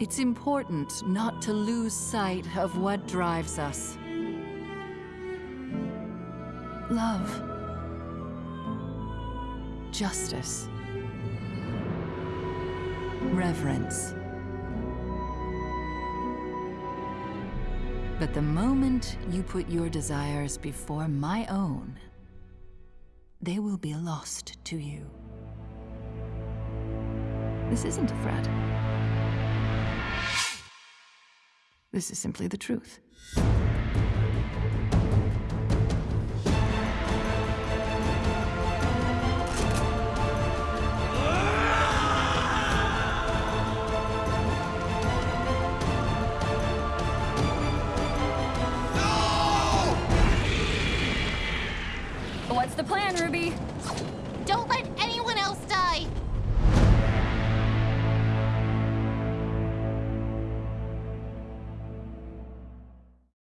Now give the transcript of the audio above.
It's important not to lose sight of what drives us. Love. Justice. Reverence. But the moment you put your desires before my own, they will be lost to you. This isn't a threat. This is simply the truth. What's the plan, Ruby?